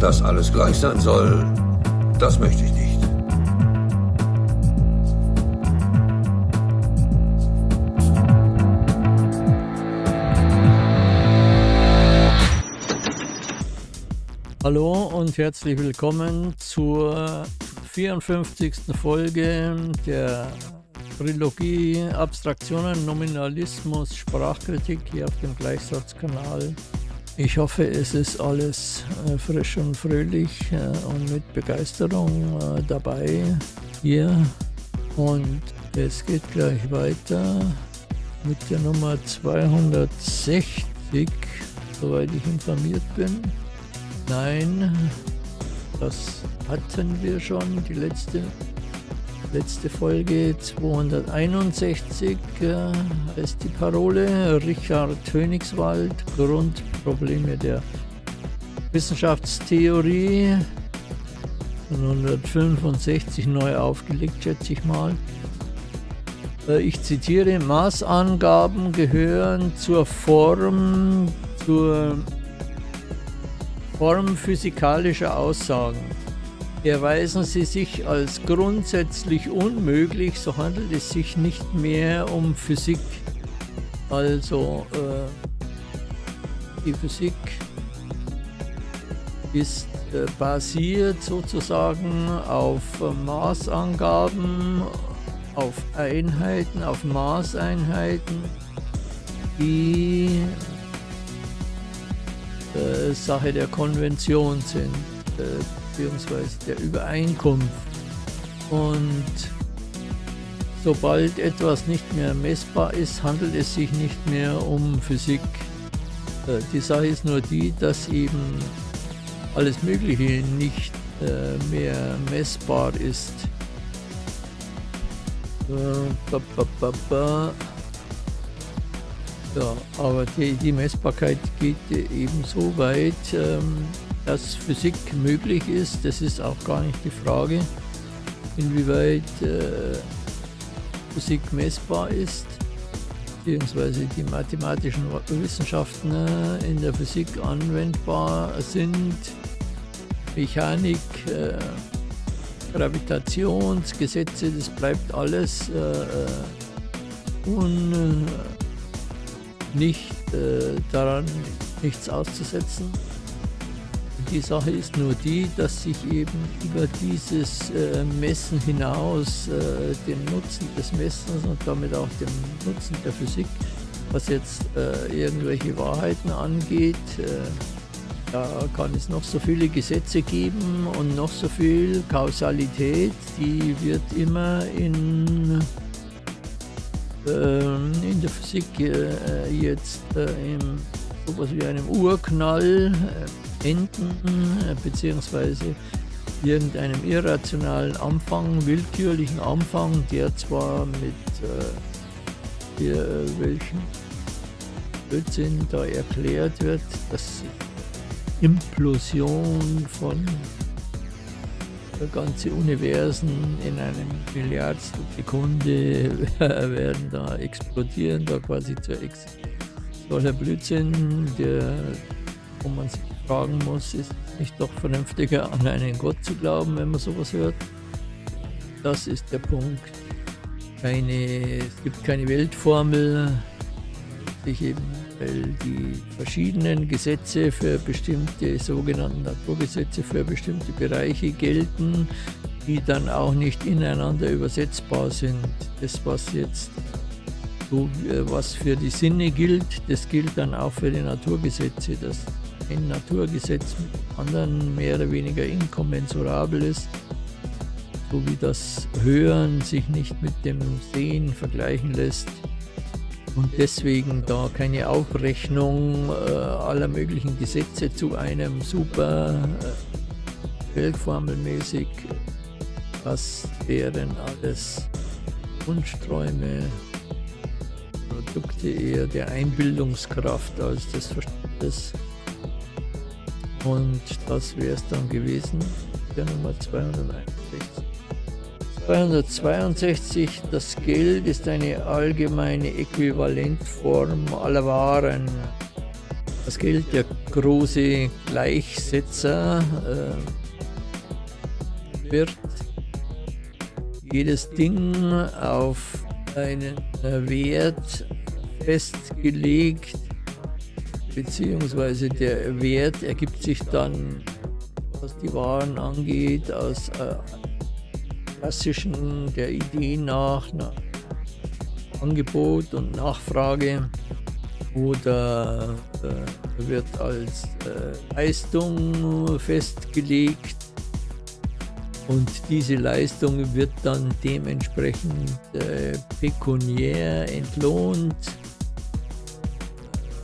Dass alles gleich sein soll, das möchte ich nicht. Hallo und herzlich willkommen zur 54. Folge der Trilogie Abstraktionen, Nominalismus, Sprachkritik hier auf dem Gleichsatzkanal. Ich hoffe, es ist alles äh, frisch und fröhlich äh, und mit Begeisterung äh, dabei hier. Und es geht gleich weiter mit der Nummer 260, soweit ich informiert bin. Nein, das hatten wir schon, die letzte, letzte Folge 261 äh, ist die Parole. Richard Königswald, Grundprobleme der Wissenschaftstheorie. 165 neu aufgelegt, schätze ich mal. Äh, ich zitiere, Maßangaben gehören zur Form, zur Form physikalischer Aussagen. Erweisen sie sich als grundsätzlich unmöglich, so handelt es sich nicht mehr um Physik. Also äh, die Physik ist äh, basiert sozusagen auf äh, Maßangaben, auf Einheiten, auf Maßeinheiten, die äh, Sache der Konvention sind, beziehungsweise der Übereinkunft. Und sobald etwas nicht mehr messbar ist, handelt es sich nicht mehr um Physik. Äh, die Sache ist nur die, dass eben alles Mögliche nicht äh, mehr messbar ist. Äh, ja, aber die, die Messbarkeit geht eben so weit, ähm, dass Physik möglich ist. Das ist auch gar nicht die Frage, inwieweit äh, Physik messbar ist, beziehungsweise die mathematischen Wissenschaften äh, in der Physik anwendbar sind. Mechanik, äh, Gravitationsgesetze, das bleibt alles äh, äh un nicht äh, daran nichts auszusetzen. Die Sache ist nur die, dass sich eben über dieses äh, Messen hinaus äh, dem Nutzen des Messens und damit auch dem Nutzen der Physik, was jetzt äh, irgendwelche Wahrheiten angeht, äh, da kann es noch so viele Gesetze geben und noch so viel Kausalität, die wird immer in ähm, in der Physik jetzt im sowas wie einem Urknall enden, beziehungsweise irgendeinem irrationalen Anfang, willkürlichen Anfang, der zwar mit äh, welchen Blödsinn da erklärt wird, dass Implosion von ganze Universen in einem Milliardstel Sekunde werden da explodieren, da quasi zur Existenz. Solcher Blödsinn, der, wo man sich fragen muss, ist nicht doch vernünftiger an einen Gott zu glauben, wenn man sowas hört? Das ist der Punkt. Keine, es gibt keine Weltformel, sich eben weil die verschiedenen Gesetze für bestimmte sogenannten Naturgesetze für bestimmte Bereiche gelten, die dann auch nicht ineinander übersetzbar sind. Das, was jetzt so, was für die Sinne gilt, das gilt dann auch für die Naturgesetze, dass ein Naturgesetz mit anderen mehr oder weniger inkommensurabel ist, so wie das Hören sich nicht mit dem Sehen vergleichen lässt und deswegen da keine Aufrechnung äh, aller möglichen Gesetze zu einem super äh, Weltformelmäßig, was wären alles Wunschträume, Produkte eher der Einbildungskraft als des Verstandes. Und das wäre es dann gewesen, der Nummer 261. 262. Das Geld ist eine allgemeine Äquivalentform aller Waren. Das gilt der große Gleichsetzer äh, wird jedes Ding auf einen Wert festgelegt, beziehungsweise der Wert ergibt sich dann, was die Waren angeht, aus äh, klassischen der Idee nach, nach Angebot und Nachfrage oder äh, wird als äh, Leistung festgelegt und diese Leistung wird dann dementsprechend äh, pekuniär entlohnt.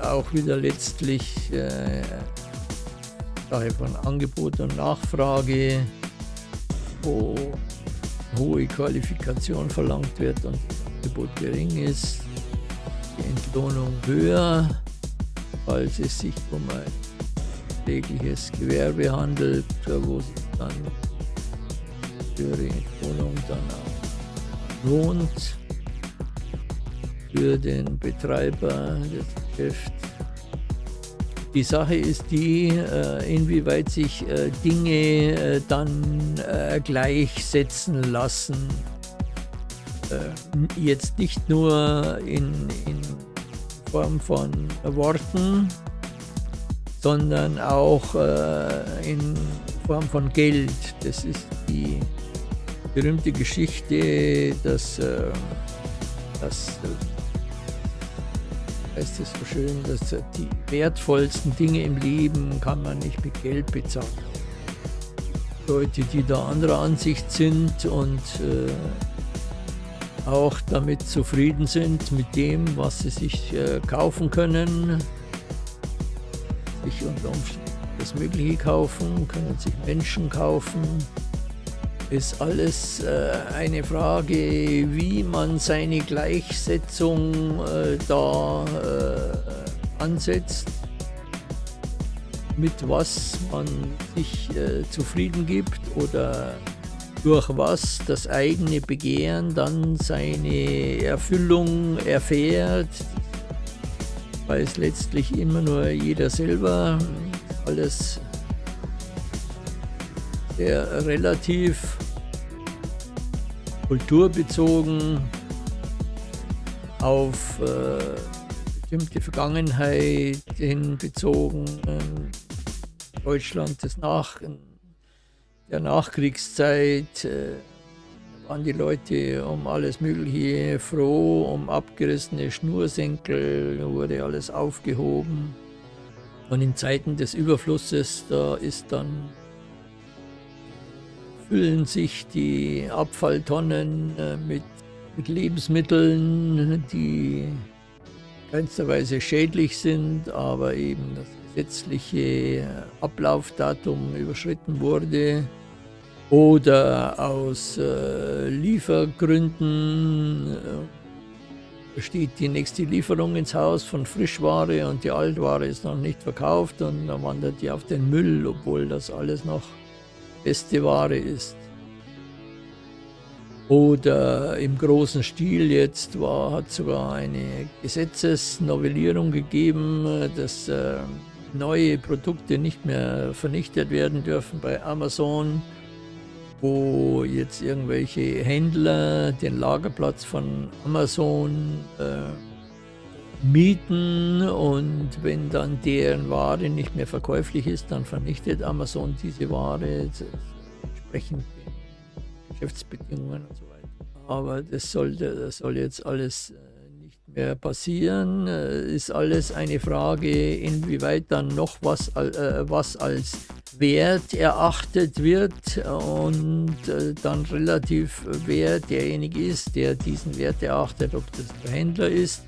Auch wieder letztlich äh, von Angebot und Nachfrage, wo hohe Qualifikation verlangt wird und das Angebot gering ist, die Entlohnung höher, falls es sich um ein tägliches Gewerbe handelt, wo sich dann die Wohnung dann auch lohnt für den Betreiber des Geschäfts. Die Sache ist die, äh, inwieweit sich äh, Dinge äh, dann gleichsetzen lassen. Jetzt nicht nur in, in Form von Worten, sondern auch in Form von Geld. Das ist die berühmte Geschichte, dass, dass heißt es so schön, dass die wertvollsten Dinge im Leben kann man nicht mit Geld bezahlen. Leute, die da anderer Ansicht sind und äh, auch damit zufrieden sind mit dem, was sie sich äh, kaufen können, sich unter Umständen das Mögliche kaufen, können sich Menschen kaufen, ist alles äh, eine Frage, wie man seine Gleichsetzung äh, da äh, ansetzt, mit was man sich äh, zufrieden gibt oder durch was das eigene Begehren dann seine Erfüllung erfährt, weiß letztlich immer nur jeder selber, alles sehr relativ kulturbezogen auf äh, bestimmte Vergangenheit hinbezogen. Deutschland des Nach der Nachkriegszeit äh, waren die Leute um alles Mögliche froh, um abgerissene Schnursenkel wurde alles aufgehoben. Und in Zeiten des Überflusses, da ist dann füllen sich die Abfalltonnen äh, mit, mit Lebensmitteln, die keinster Weise schädlich sind, aber eben das gesetzliche Ablaufdatum überschritten wurde oder aus äh, Liefergründen äh, steht die nächste Lieferung ins Haus von Frischware und die Altware ist noch nicht verkauft und dann wandert die auf den Müll, obwohl das alles noch beste Ware ist. Oder im großen Stil jetzt war, hat sogar eine Gesetzesnovellierung gegeben, dass äh, neue Produkte nicht mehr vernichtet werden dürfen bei Amazon, wo jetzt irgendwelche Händler den Lagerplatz von Amazon äh, mieten und wenn dann deren Ware nicht mehr verkäuflich ist, dann vernichtet Amazon diese Ware entsprechend den Geschäftsbedingungen und so weiter. Aber das, sollte, das soll jetzt alles äh, nicht mehr passieren. Äh, ist alles eine Frage, inwieweit dann noch was, äh, was als Wert erachtet wird und dann relativ wer derjenige ist, der diesen Wert erachtet, ob das der Händler ist,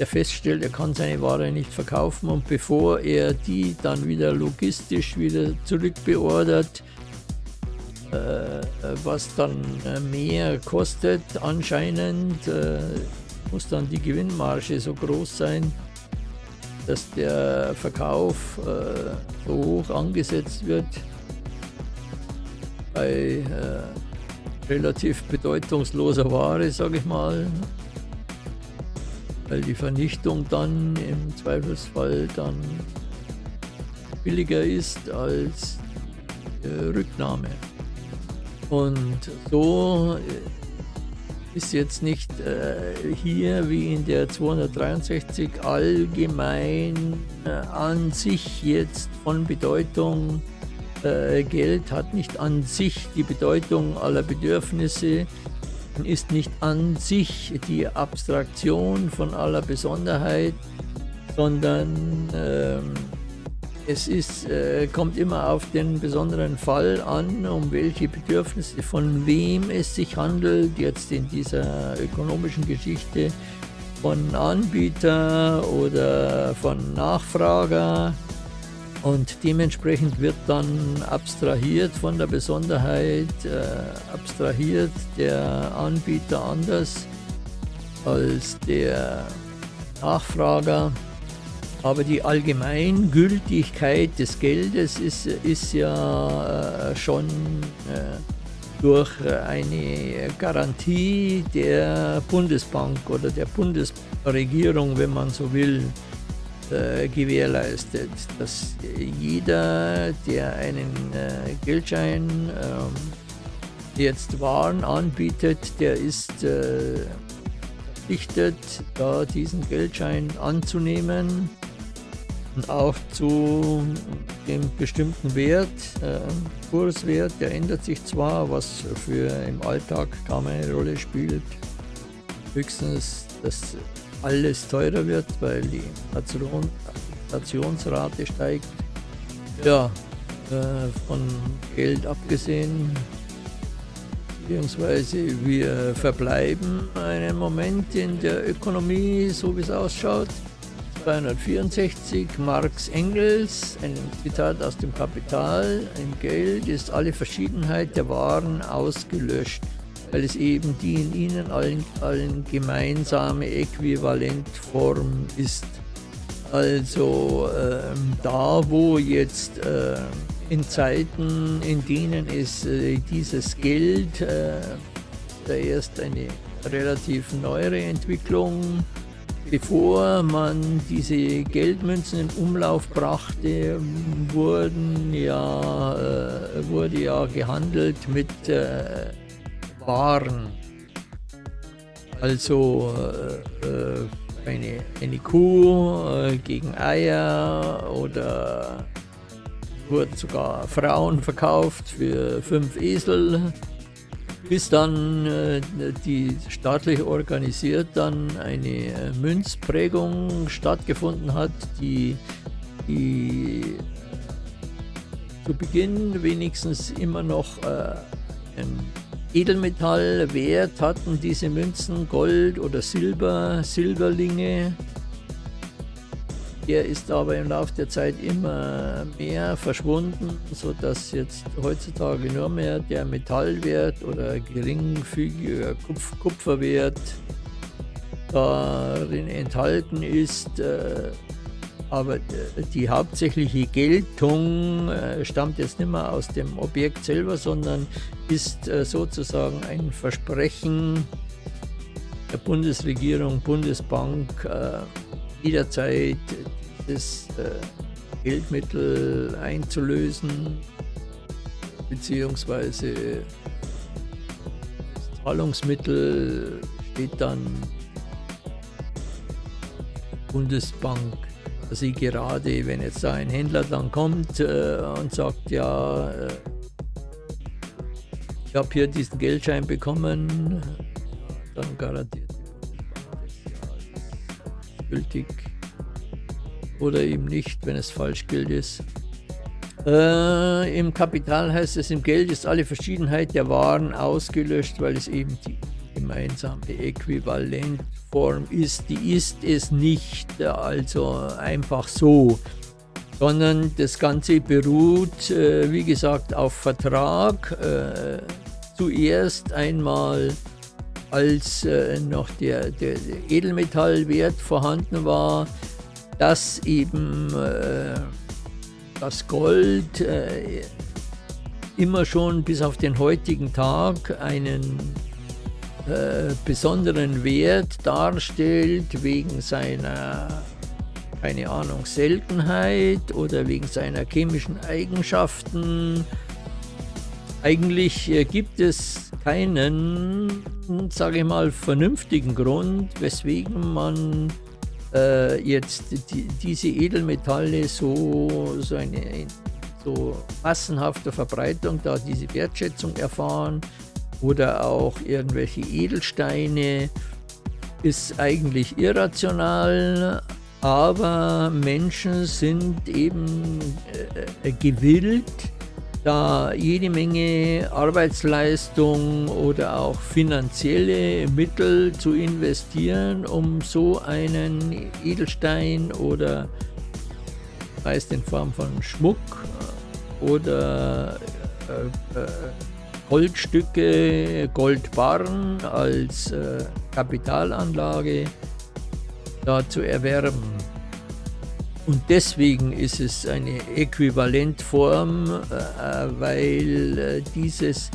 der feststellt, er kann seine Ware nicht verkaufen und bevor er die dann wieder logistisch wieder zurückbeordert, äh, was dann äh, mehr kostet anscheinend, äh, muss dann die Gewinnmarge so groß sein, dass der Verkauf so hoch angesetzt wird bei relativ bedeutungsloser Ware, sage ich mal, weil die Vernichtung dann im Zweifelsfall dann billiger ist als äh, Rücknahme. Und so äh, ist jetzt nicht äh, hier wie in der 263 allgemein äh, an sich jetzt von Bedeutung. Äh, Geld hat nicht an sich die Bedeutung aller Bedürfnisse, ist nicht an sich die Abstraktion von aller Besonderheit, sondern ähm, es ist, äh, kommt immer auf den besonderen Fall an, um welche Bedürfnisse, von wem es sich handelt, jetzt in dieser ökonomischen Geschichte, von Anbieter oder von Nachfrager. Und dementsprechend wird dann abstrahiert von der Besonderheit, äh, abstrahiert der Anbieter anders als der Nachfrager. Aber die Allgemeingültigkeit des Geldes ist, ist ja äh, schon äh, durch eine Garantie der Bundesbank oder der Bundesregierung, wenn man so will, äh, gewährleistet, dass jeder, der einen Geldschein ähm, jetzt Waren anbietet, der ist verpflichtet, da diesen Geldschein anzunehmen und auch zu dem bestimmten Wert, äh, Kurswert, der ändert sich zwar, was für im Alltag kaum eine Rolle spielt. Höchstens, dass alles teurer wird, weil die Inflationsrate steigt. Ja, äh, von Geld abgesehen, beziehungsweise wir verbleiben einen Moment in der Ökonomie, so wie es ausschaut. 264 Marx Engels, ein Zitat aus dem Kapital, im Geld ist alle Verschiedenheit der Waren ausgelöscht, weil es eben die in ihnen allen, allen gemeinsame Äquivalentform ist. Also ähm, da, wo jetzt äh, in Zeiten, in denen es äh, dieses Geld, äh, da erst eine relativ neuere Entwicklung Bevor man diese Geldmünzen in Umlauf brachte, wurden ja, äh, wurde ja gehandelt mit Waren. Also äh, äh eine, eine Kuh äh, gegen Eier oder wurden sogar Frauen verkauft für fünf Esel bis dann äh, die staatlich organisiert dann eine äh, Münzprägung stattgefunden hat, die, die zu Beginn wenigstens immer noch äh, ein Edelmetallwert hatten, diese Münzen, Gold oder Silber, Silberlinge der ist aber im Laufe der Zeit immer mehr verschwunden, sodass jetzt heutzutage nur mehr der Metallwert oder geringfügiger Kupf Kupferwert darin enthalten ist. Äh, aber die hauptsächliche Geltung äh, stammt jetzt nicht mehr aus dem Objekt selber, sondern ist äh, sozusagen ein Versprechen der Bundesregierung, Bundesbank, jederzeit äh, Geldmittel einzulösen, beziehungsweise das Zahlungsmittel steht dann Bundesbank, sie gerade, wenn jetzt da ein Händler dann kommt äh, und sagt, ja, äh, ich habe hier diesen Geldschein bekommen, dann garantiert gültig oder eben nicht, wenn es falsch gilt ist. Äh, Im Kapital heißt es, im Geld ist alle Verschiedenheit der Waren ausgelöscht, weil es eben die gemeinsame Äquivalentform ist. Die ist es nicht, also einfach so, sondern das Ganze beruht, äh, wie gesagt, auf Vertrag. Äh, zuerst einmal als äh, noch der, der, Edelmetallwert vorhanden war, dass eben äh, das Gold äh, immer schon bis auf den heutigen Tag einen äh, besonderen Wert darstellt wegen seiner keine Ahnung, Seltenheit oder wegen seiner chemischen Eigenschaften. Eigentlich äh, gibt es keinen, sage ich mal, vernünftigen Grund, weswegen man äh, jetzt die, diese Edelmetalle so, so eine so massenhafte Verbreitung, da diese Wertschätzung erfahren oder auch irgendwelche Edelsteine, ist eigentlich irrational, aber Menschen sind eben äh, äh, gewillt, da jede Menge Arbeitsleistung oder auch finanzielle Mittel zu investieren, um so einen Edelstein oder meist in Form von Schmuck oder äh, äh, Goldstücke, Goldbarren als äh, Kapitalanlage da zu erwerben. Und deswegen ist es eine Äquivalentform, äh, weil äh, dieses,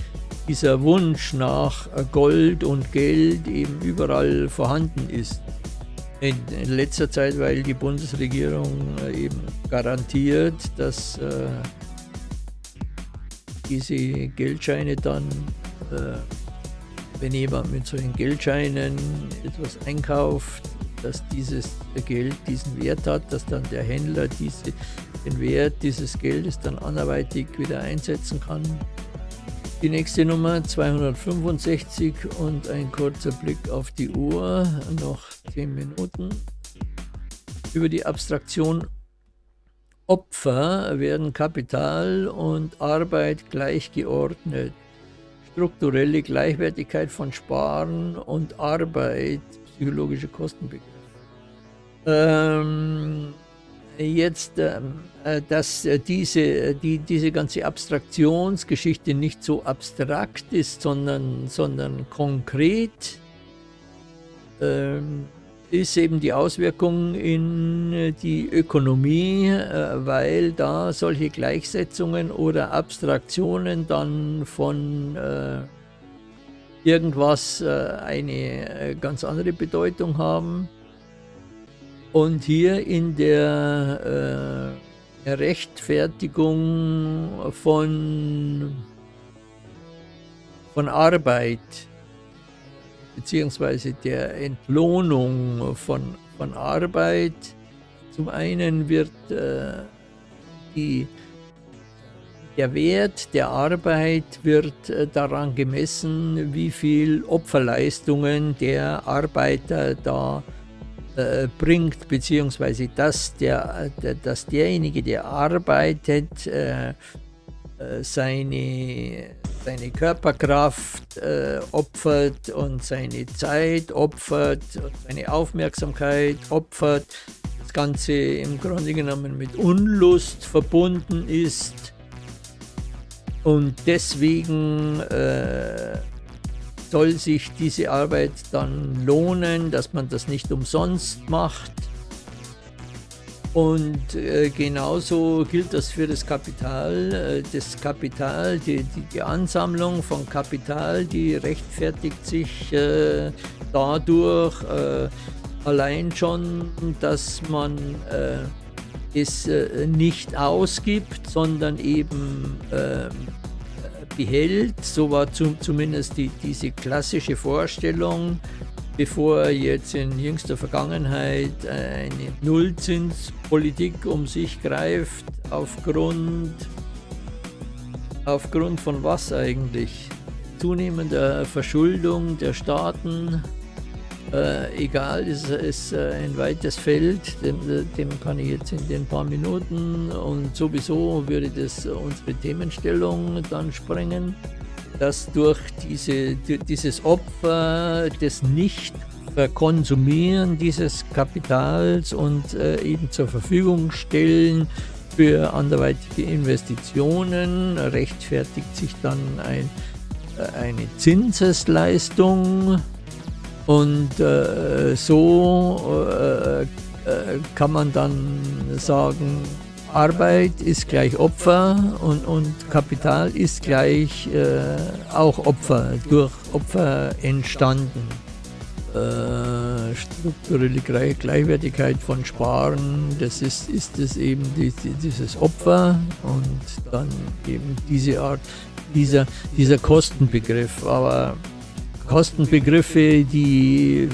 dieser Wunsch nach Gold und Geld eben überall vorhanden ist. In, in letzter Zeit, weil die Bundesregierung äh, eben garantiert, dass äh, diese Geldscheine dann, äh, wenn jemand mit solchen Geldscheinen etwas einkauft, dass dieses Geld diesen Wert hat, dass dann der Händler diese, den Wert dieses Geldes dann anderweitig wieder einsetzen kann. Die nächste Nummer 265 und ein kurzer Blick auf die Uhr, noch 10 Minuten. Über die Abstraktion Opfer werden Kapital und Arbeit gleichgeordnet. Strukturelle Gleichwertigkeit von Sparen und Arbeit, psychologische Kostenbegriff. Ähm, jetzt, ähm, äh, dass äh, diese, die, diese ganze Abstraktionsgeschichte nicht so abstrakt ist, sondern, sondern konkret. Ähm, ist eben die Auswirkung in äh, die Ökonomie, äh, weil da solche Gleichsetzungen oder Abstraktionen dann von äh, irgendwas eine ganz andere Bedeutung haben. Und hier in der Rechtfertigung von, von Arbeit, beziehungsweise der Entlohnung von, von Arbeit. Zum einen wird äh, die, der Wert der Arbeit wird äh, daran gemessen, wie viel Opferleistungen der Arbeiter da äh, bringt, beziehungsweise dass, der, dass derjenige, der arbeitet, äh, äh, seine, seine Körperkraft äh, opfert und seine Zeit opfert und seine Aufmerksamkeit opfert. Das Ganze im Grunde genommen mit Unlust verbunden ist. Und deswegen äh, soll sich diese Arbeit dann lohnen, dass man das nicht umsonst macht und äh, genauso gilt das für das Kapital. Äh, das Kapital, die, die, die, Ansammlung von Kapital, die rechtfertigt sich äh, dadurch äh, allein schon, dass man äh, es äh, nicht ausgibt, sondern eben behält. So war zum, zumindest die, diese klassische Vorstellung bevor jetzt in jüngster Vergangenheit eine Nullzinspolitik um sich greift, aufgrund, aufgrund von was eigentlich? Zunehmender Verschuldung der Staaten, äh, egal, ist, ist äh, ein weites Feld, dem, dem, kann ich jetzt in den paar Minuten und sowieso würde das unsere Themenstellung dann sprengen dass durch diese, dieses Opfer des Nicht-Verkonsumieren dieses Kapitals und äh, eben zur Verfügung stellen für anderweitige Investitionen rechtfertigt sich dann ein, äh, eine Zinsesleistung und äh, so äh, äh, kann man dann sagen, Arbeit ist gleich Opfer und, und Kapital ist gleich äh, auch Opfer, durch Opfer entstanden. äh, strukturelle Gleichwertigkeit von Sparen, das ist, ist es eben die, dieses Opfer und dann eben diese Art, dieser, dieser Kostenbegriff. Aber Kostenbegriffe, die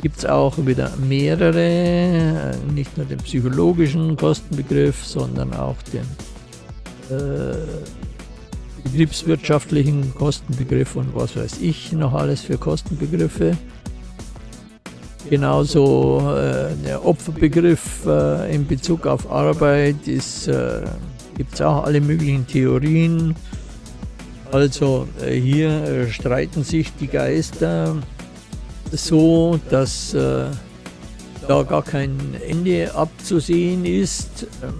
gibt es auch wieder mehrere, nicht nur den psychologischen Kostenbegriff, sondern auch den äh, betriebswirtschaftlichen Kostenbegriff und was weiß ich noch alles für Kostenbegriffe. Genauso äh, der Opferbegriff äh, in Bezug auf Arbeit äh, gibt es auch alle möglichen Theorien. Also äh, hier äh, streiten sich die Geister so, dass äh, da gar kein Ende abzusehen ist. Ähm,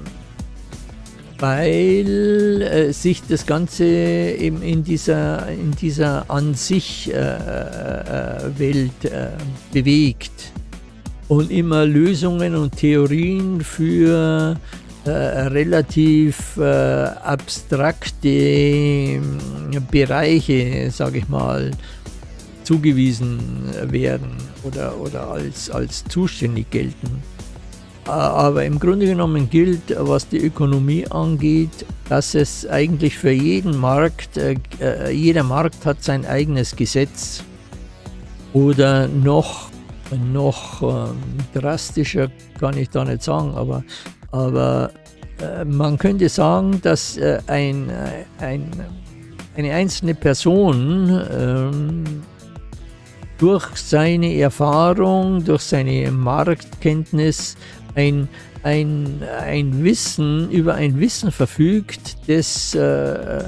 weil äh, sich das Ganze eben in dieser, in dieser an sich äh, äh, Welt äh, bewegt und immer Lösungen und Theorien für äh, relativ äh, abstrakte ähm, Bereiche, sage ich mal, zugewiesen werden oder, oder als, als zuständig gelten. Aber im Grunde genommen gilt, was die Ökonomie angeht, dass es eigentlich für jeden Markt, äh, äh, jeder Markt hat sein eigenes Gesetz. Oder noch, noch ähm, drastischer kann ich da nicht sagen, aber, aber äh, man könnte sagen, dass ein, ein, eine einzelne Person ähm, durch seine Erfahrung, durch seine Marktkenntnis ein, ein, ein Wissen, über ein Wissen verfügt, das, äh,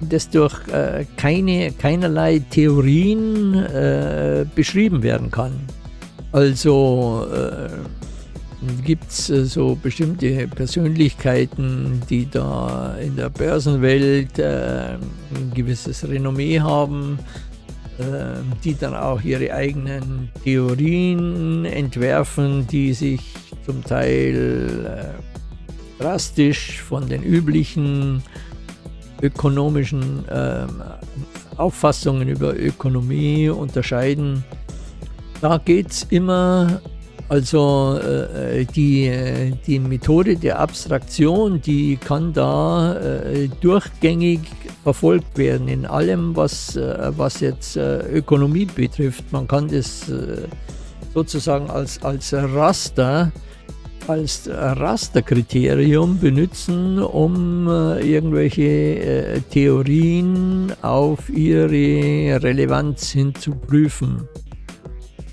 das durch äh, keine, keinerlei Theorien äh, beschrieben werden kann. Also äh, gibt es äh, so bestimmte Persönlichkeiten, die da in der Börsenwelt äh, ein gewisses Renommee haben, ähm, die dann auch ihre eigenen Theorien entwerfen, die sich zum Teil äh, drastisch von den üblichen ökonomischen äh, Auffassungen über Ökonomie unterscheiden. Da geht es immer also äh, die, die Methode der Abstraktion, die kann da äh, durchgängig verfolgt werden in allem, was, äh, was jetzt äh, Ökonomie betrifft. Man kann das äh, sozusagen als, als Raster, als Rasterkriterium benutzen, um äh, irgendwelche Theorien auf ihre Relevanz hin zu prüfen.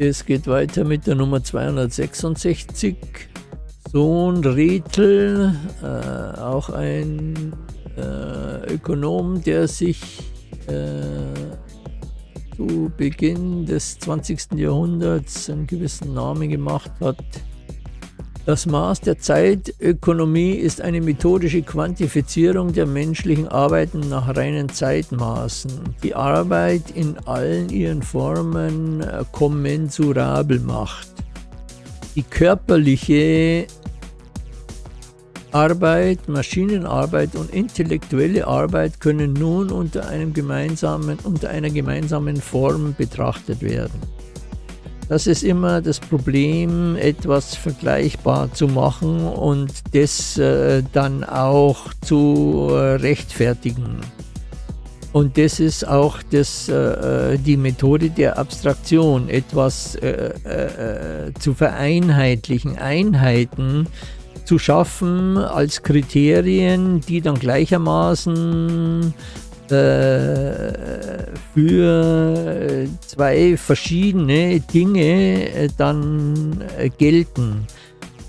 Es geht weiter mit der Nummer 266. Sohn Rethel, äh, auch ein äh, Ökonom, der sich äh, zu Beginn des 20. Jahrhunderts einen gewissen Namen gemacht hat. Das Maß der Zeitökonomie ist eine methodische Quantifizierung der menschlichen Arbeiten nach reinen Zeitmaßen, die Arbeit in allen ihren Formen äh, kommensurabel macht. Die körperliche Arbeit, Maschinenarbeit und intellektuelle Arbeit können nun unter, einem gemeinsamen, unter einer gemeinsamen Form betrachtet werden. Das ist immer das Problem, etwas vergleichbar zu machen und das äh, dann auch zu äh, rechtfertigen. Und das ist auch das, äh, äh die Methode der Abstraktion, etwas äh, äh, zu vereinheitlichen, Einheiten zu schaffen als Kriterien, die dann gleichermaßen für zwei verschiedene Dinge äh, dann äh, gelten.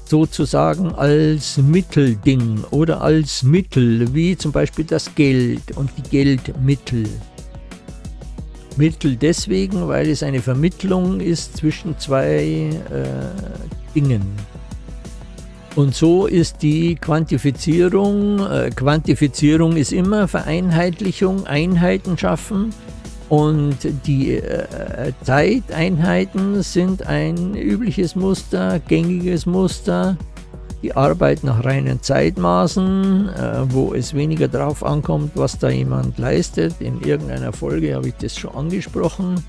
Sozusagen als Mittelding oder als Mittel, wie zum Beispiel das Geld und die Geldmittel. Mittel deswegen, weil es eine Vermittlung ist zwischen zwei äh, Dingen. Und so ist die Quantifizierung, äh, Quantifizierung ist immer Vereinheitlichung, Einheiten schaffen und die äh, Zeiteinheiten sind ein übliches Muster, gängiges Muster. die Arbeit nach reinen Zeitmaßen, äh, wo es weniger darauf ankommt, was da jemand leistet. In irgendeiner Folge habe ich das schon angesprochen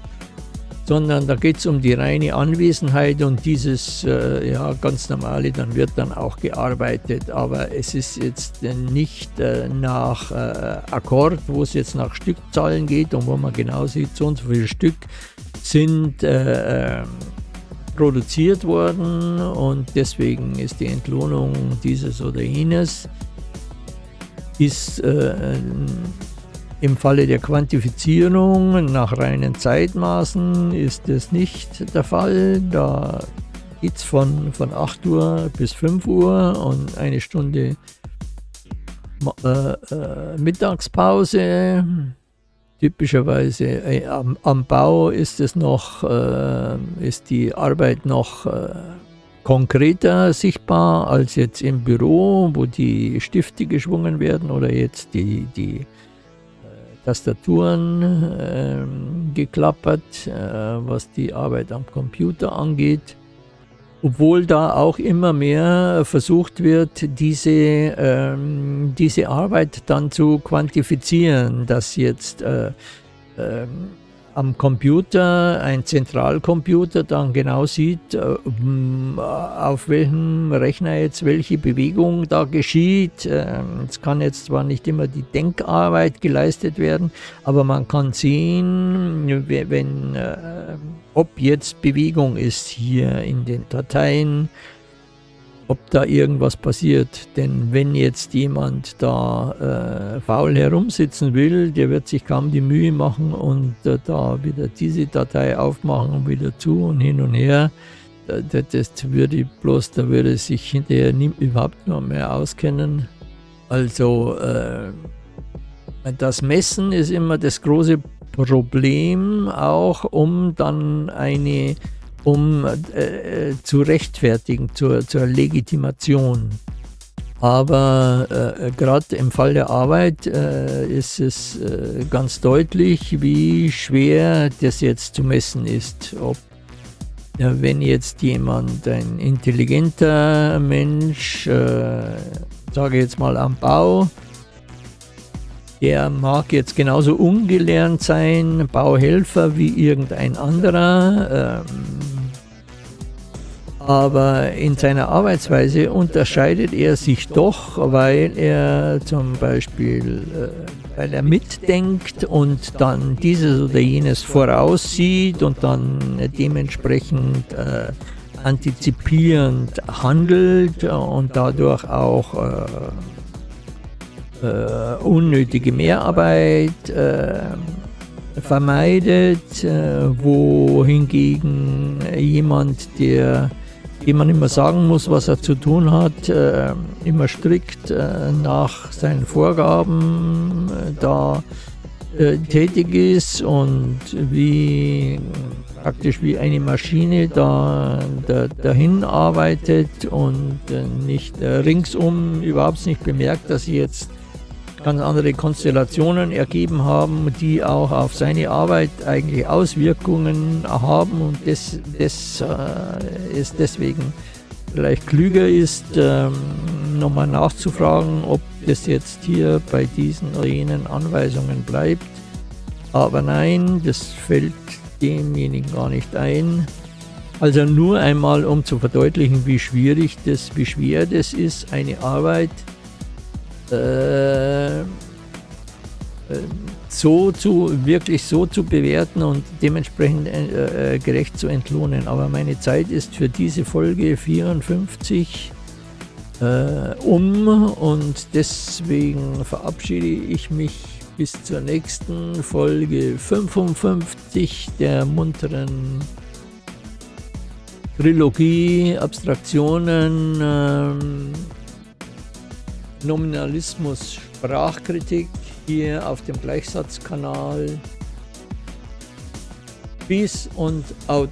sondern da geht es um die reine Anwesenheit und dieses äh, ja, ganz normale, dann wird dann auch gearbeitet, aber es ist jetzt nicht äh, nach äh, Akkord, wo es jetzt nach Stückzahlen geht und wo man genau sieht, so und so viele Stück sind äh, ähm, produziert worden und deswegen ist die Entlohnung dieses oder jenes ist äh, im Falle der Quantifizierung nach reinen Zeitmaßen ist das nicht der Fall. Da geht es von, von 8 Uhr bis 5 Uhr und eine Stunde äh, äh, Mittagspause. Typischerweise äh, am, am, Bau ist es noch, äh, ist die Arbeit noch äh, konkreter sichtbar als jetzt im Büro, wo die Stifte geschwungen werden oder jetzt die, die Tastaturen äh, geklappert, äh, was die Arbeit am Computer angeht. Obwohl da auch immer mehr versucht wird, diese, ähm, diese Arbeit dann zu quantifizieren, dass jetzt äh, ähm, am Computer, ein Zentralcomputer, dann genau sieht, äh, auf welchem Rechner jetzt welche Bewegung da geschieht. Ähm, es kann jetzt zwar nicht immer die Denkarbeit geleistet werden, aber man kann sehen, wenn, äh, ob jetzt Bewegung ist hier in den Dateien, ob da irgendwas passiert. Denn wenn jetzt jemand da äh, faul herumsitzen will, der wird sich kaum die Mühe machen und äh, da wieder diese Datei aufmachen und wieder zu und hin und her. Das, würde bloß, da würde sich hinterher nie, überhaupt noch mehr auskennen. Also äh, das Messen ist immer das große Problem, auch um dann eine um äh, zu rechtfertigen, zur, zur Legitimation. Aber äh, gerade im Fall der Arbeit äh, ist es äh, ganz deutlich, wie schwer das jetzt zu messen ist. Ob, wenn jetzt jemand, ein intelligenter Mensch, äh, sage jetzt mal am Bau, der mag jetzt genauso ungelernt sein, Bauhelfer wie irgendein anderer. Ähm, aber in seiner Arbeitsweise unterscheidet er sich doch, weil er zum Beispiel, äh, weil er mitdenkt und dann dieses oder jenes voraussieht und dann dementsprechend äh, antizipierend handelt und dadurch auch äh, äh unnötige Mehrarbeit äh, vermeidet, äh, wohingegen jemand, der dem man immer sagen muss, was er zu tun hat, äh, immer strikt äh, nach seinen Vorgaben äh, da äh, tätig ist und wie praktisch wie eine Maschine da, da dahin arbeitet und äh, nicht ringsum überhaupt nicht bemerkt, dass sie jetzt ganz andere Konstellationen ergeben haben, die auch auf seine Arbeit eigentlich Auswirkungen haben und das, das äh, ist deswegen vielleicht klüger ist, ähm, nochmal nachzufragen, ob das jetzt hier bei diesen oder jenen Anweisungen bleibt. Aber nein, das fällt demjenigen gar nicht ein. Also nur einmal, um zu verdeutlichen, wie schwierig das, wie schwer das ist, eine Arbeit äh, äh, so zu, wirklich so zu bewerten und dementsprechend äh, äh, gerecht zu entlohnen. Aber meine Zeit ist für diese Folge 54 äh, um und deswegen verabschiede ich mich bis zur nächsten Folge 55 der munteren Trilogie Abstraktionen. Ähm, Nominalismus Sprachkritik hier auf dem Gleichsatzkanal. Peace und out.